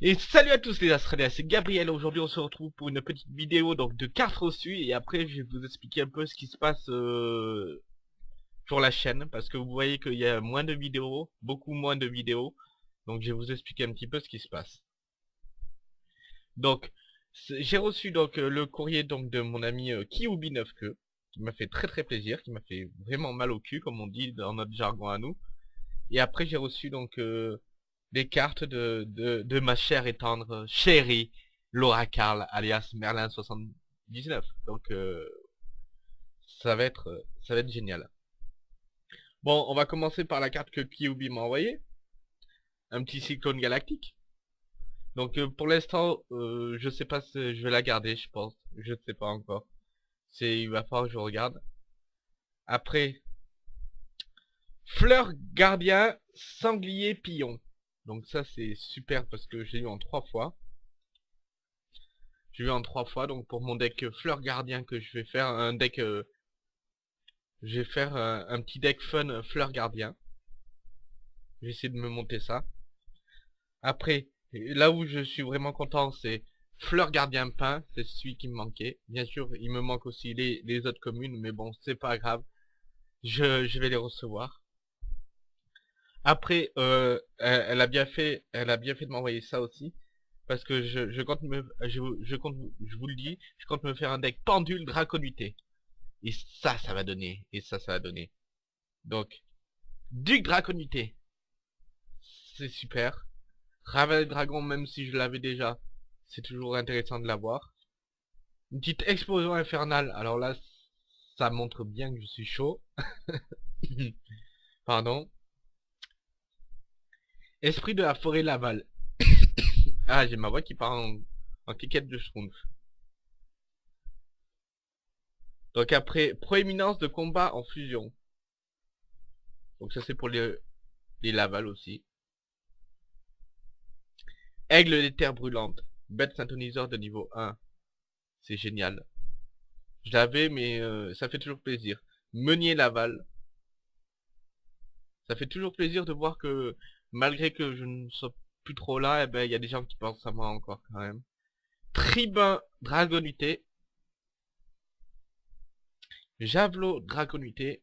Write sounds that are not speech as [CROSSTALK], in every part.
Et salut à tous les Australiens, c'est Gabriel, aujourd'hui on se retrouve pour une petite vidéo donc de cartes reçues et après je vais vous expliquer un peu ce qui se passe euh, sur la chaîne parce que vous voyez qu'il y a moins de vidéos, beaucoup moins de vidéos donc je vais vous expliquer un petit peu ce qui se passe. Donc j'ai reçu donc euh, le courrier donc de mon ami euh, Kiubi 9 que qui m'a fait très très plaisir, qui m'a fait vraiment mal au cul comme on dit dans notre jargon à nous. Et après j'ai reçu donc euh, des cartes de, ma chère et tendre chérie Laura Carl alias Merlin 79. Donc euh, ça va être ça va être génial. Bon, on va commencer par la carte que Kyubi m'a envoyée. Un petit cyclone galactique. Donc euh, pour l'instant, euh, je sais pas si je vais la garder, je pense. Je ne sais pas encore. C'est il va falloir que je regarde. Après, fleur gardien, sanglier pillon. Donc ça c'est super parce que j'ai eu en trois fois. J'ai eu en trois fois, donc pour mon deck fleur gardien que je vais faire un deck... Euh, je vais faire euh, un, petit deck fun fleur gardien. Je vais essayer de me monter ça. Après, là où je suis vraiment content, c'est fleur gardien peint, c'est celui qui me manquait. Bien sûr, il me manque aussi les, autres communes, mais bon, c'est pas grave. Je vais les recevoir. Après, euh, elle, a bien fait, elle a bien fait de m'envoyer ça aussi, parce que je, compte me, je, compte, je vous le dis, je compte me faire un deck pendule draconité. Et ça, ça va donner, et ça, ça va donner. Donc, Duc Draconité, c'est super. Ravel Dragon, même si je l'avais déjà, c'est toujours intéressant de l'avoir. Une petite explosion infernale, alors là, ça montre bien que je suis chaud. [LAUGHS] Pardon. Esprit de la forêt Laval. [COUGHS] ah, j'ai ma voix qui part en, en de schtroumpf. Donc après, proéminence de combat en fusion. Donc ça c'est pour les, Laval aussi. Aigle des terres brûlantes. Bête synthoniseur de niveau 1. C'est génial. Je l'avais mais euh, ça fait toujours plaisir. Meunier Laval. Ça fait toujours plaisir de voir que malgré que je ne sois plus trop là, eh ben il y a des gens qui pensent à moi encore quand même. Tribun Dragonité. Javelot Dragonité.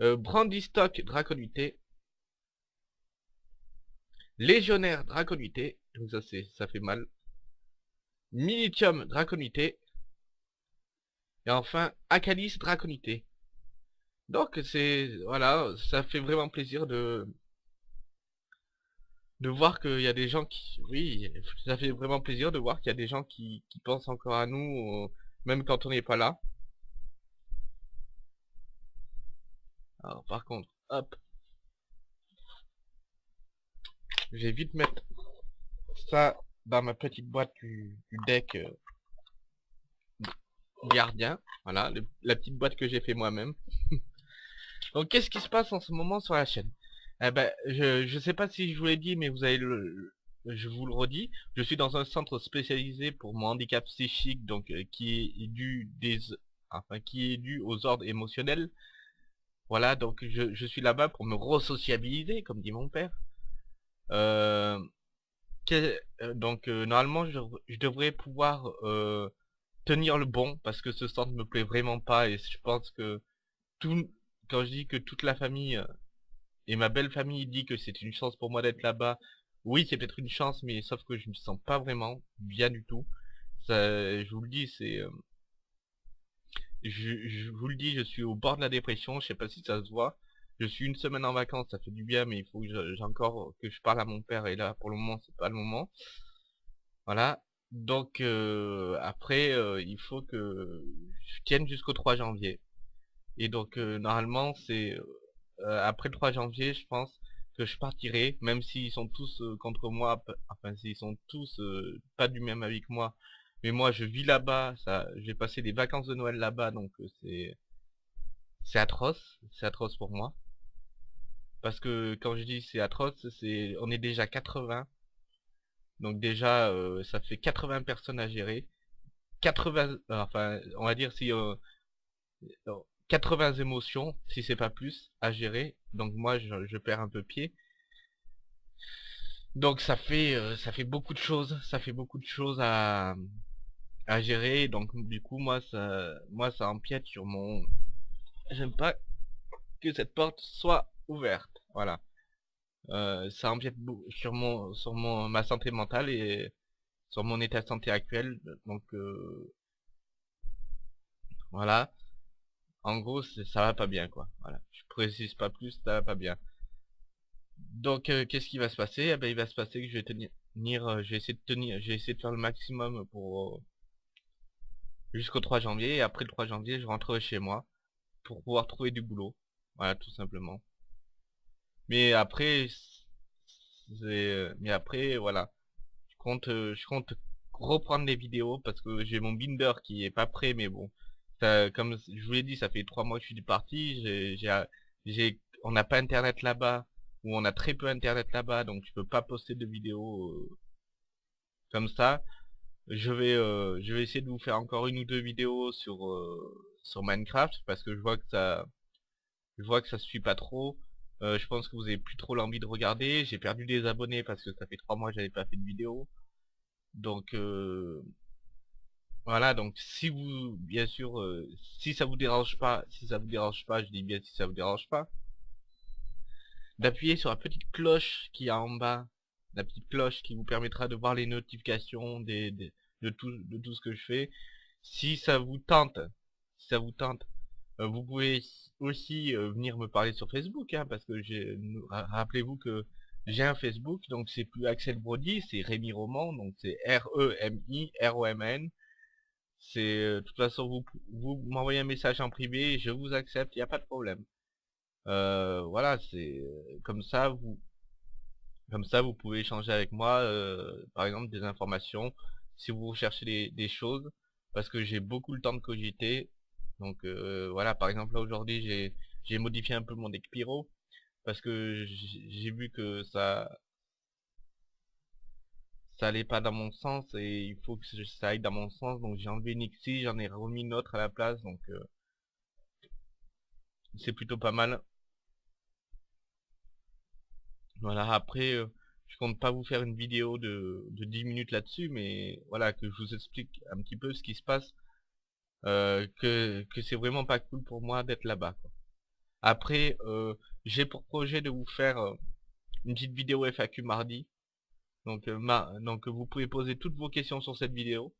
Euh, Brandystock. Légionnaire Draconité. Donc ça fait mal. Militium Draconité. Et enfin Acalis Draconité. Donc c'est voilà, ça fait vraiment plaisir de de voir qu'il y a des gens qui oui, ça fait vraiment plaisir de voir qu'il y a des gens qui, pensent encore à nous euh, même quand on n'est pas là. Alors par contre, hop. Je vais vite mettre ça dans ma petite boîte du, deck euh, gardien. Voilà, la petite boîte que j'ai fait moi-même. [LAUGHS] Donc qu'est-ce qui se passe en ce moment sur la chaîne? Eh ben, je je sais pas si je vous l'ai dit, mais vous avez le, je vous le redis, je suis dans un centre spécialisé pour mon handicap psychique, donc euh, qui est dû des, enfin qui est dû aux ordres émotionnels. Voilà, donc je, je suis là-bas pour me resociabiliser, comme dit mon père. Euh, euh donc normalement je, je, devrais pouvoir tenir le bon parce que ce centre me plaît vraiment pas et je pense que tout, quand je dis que toute la famille euh, et ma belle famille dit que c'est une chance pour moi d'être là-bas, oui, c'est peut-être une chance, mais sauf que je me sens pas vraiment bien du tout. Je vous le dis, c'est... Euh, je, vous le dis, je suis au bord de la dépression, je sais pas si ça se voit. Je suis une semaine en vacances, ça fait du bien, mais il faut que j'ai encore que je parle à mon père, et là, pour le moment, c'est pas le moment. Voilà. Donc, euh, après, il faut que je tienne jusqu'au 3 janvier. Et donc euh, normalement c'est euh, après le 3 janvier je pense que je partirai, même s'ils sont tous euh, contre moi, enfin s'ils sont tous pas du même avis que moi, mais moi je vis là-bas, ça, j'ai passé des vacances de Noël là-bas, donc c'est c'est atroce, c'est atroce pour moi. Parce que quand je dis c'est atroce, c'est on est déjà 80. Donc déjà ça fait 80 personnes à gérer. 80 enfin on va dire si 80 émotions, si c'est pas plus, à gérer. Donc moi, je, perds un peu pied. Donc ça fait euh, ça fait beaucoup de choses, ça fait beaucoup de choses à gérer. Donc du coup moi ça moi ça empiète sur mon j'aime pas que cette porte soit ouverte. Voilà. Euh, ça empiète sur mon sur mon ma santé mentale et sur mon état de santé actuel. Donc euh, voilà. En gros, ça va pas bien quoi. Voilà. Je précise pas plus, ça va pas bien. Donc euh, qu'est-ce qui va se passer? Eh ben, il va se passer que je vais tenir, euh, je vais de tenir, je vais essayer de faire le maximum pour euh, jusqu'au 3 janvier et après le 3 janvier je rentrerai chez moi pour pouvoir trouver du boulot. Voilà, tout simplement. Mais après, mais après, voilà, je compte, je compte reprendre les vidéos parce que j'ai mon binder qui est pas prêt, mais bon, comme je vous l'ai dit, ça fait trois mois que je suis parti, j'ai, on n'a pas internet là-bas où on a très peu internet là-bas, donc je peux pas poster de vidéos euh, comme ça. Je vais, euh, je vais essayer de vous faire encore une ou deux vidéos sur euh, Minecraft parce que je vois que ça, je vois que ça suit pas trop. je pense que vous avez plus trop l'envie de regarder. J'ai perdu des abonnés parce que ça fait trois mois que j'avais pas fait de vidéo. Donc voilà, donc si vous, bien sûr, si ça vous dérange pas, si ça vous dérange pas, je dis bien si ça vous dérange pas, d'appuyer sur la petite cloche qui est en bas, la petite cloche qui vous permettra de voir les notifications de, tout, de tout ce que je fais. Si ça vous tente, si ça vous tente, euh, vous pouvez aussi euh, venir me parler sur Facebook, hein, parce que j'ai rappelez-vous que j'ai un Facebook, donc c'est plus Axel Brody, c'est Rémi Roman, donc c'est R-E-M-I-R-O-M-N. C'est, euh, de toute façon, vous, vous m'envoyez un message en privé, je vous accepte, il n'y a pas de problème. Euh, voilà, c'est comme ça vous comme ça vous pouvez échanger avec moi euh, par exemple des informations si vous recherchez des, des choses parce que j'ai beaucoup le temps de cogiter donc euh, voilà par exemple là aujourd'hui j'ai j'ai modifié un peu mon deck pyro parce que j'ai vu que ça ça allait pas dans mon sens et il faut que ça aille dans mon sens donc j'ai enlevé Nixie j'en ai remis une autre à la place donc c'est plutôt pas mal voilà, après, euh, je compte pas vous faire une vidéo de, de 10 minutes là-dessus, mais voilà, que je vous explique un petit peu ce qui se passe, euh, que, que c'est vraiment pas cool pour moi d'être là-bas. Après, euh, j'ai pour projet de vous faire une petite vidéo FAQ mardi. Donc, donc vous pouvez poser toutes vos questions sur cette vidéo.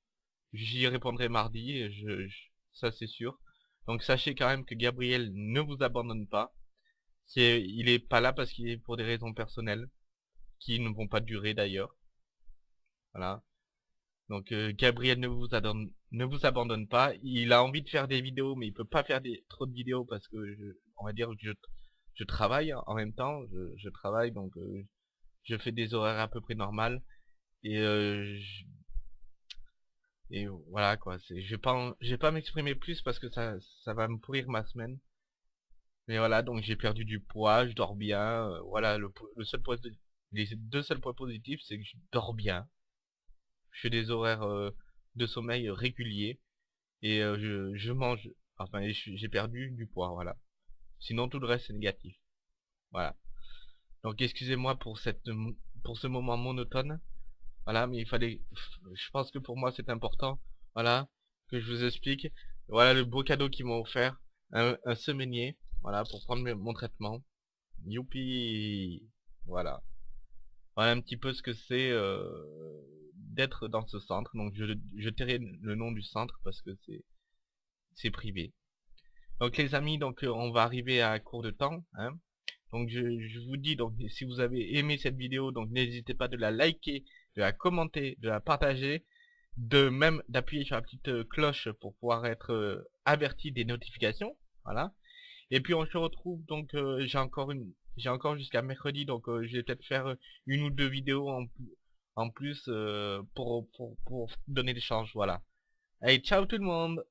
J'y répondrai mardi, je, ça c'est sûr. Donc sachez quand même que Gabriel ne vous abandonne pas il est pas là parce qu'il est pour des raisons personnelles, qui ne vont pas durer d'ailleurs. Voilà. Donc euh, Gabriel ne vous, abandonne, ne vous abandonne pas. Il a envie de faire des vidéos, mais il peut pas faire des, trop de vidéos parce que, on va dire, je, je travaille en même temps. Je, travaille, donc euh, je fais des horaires à peu près normales. Et, euh, et voilà quoi. Je vais pas, je vais pas m'exprimer plus parce que ça, va me pourrir ma semaine. Mais voilà, donc j'ai perdu du poids, je dors bien. Euh, voilà, le, seul point, les deux seuls points positifs, c'est que je dors bien. Je fais des horaires euh, de sommeil réguliers. Et euh, je, mange. Enfin, j'ai perdu du poids, voilà. Sinon, tout le reste, c'est négatif. Voilà. Donc, excusez-moi pour cette pour ce moment monotone. Voilà, mais il fallait... Je pense que pour moi, c'est important. Voilà, que je vous explique. Voilà le beau cadeau qu'ils m'ont offert. Un, un semainier. Voilà, pour prendre mon traitement. Youpi Voilà. Voilà un petit peu ce que c'est euh, d'être dans ce centre. Donc je, je tairai le nom du centre parce que c'est c'est privé. Donc les amis, donc euh, on va arriver à court de temps. Hein. Donc je, vous dis, donc si vous avez aimé cette vidéo, donc n'hésitez pas de la liker, de la commenter, de la partager, de même d'appuyer sur la petite euh, cloche pour pouvoir être averti des notifications. Voilà. Et puis on se retrouve donc euh, j'ai encore une j'ai encore jusqu'à mercredi donc euh, je vais peut-être faire euh, une ou deux vidéos en, en plus pour, pour, pour donner des changes voilà. Allez ciao tout le monde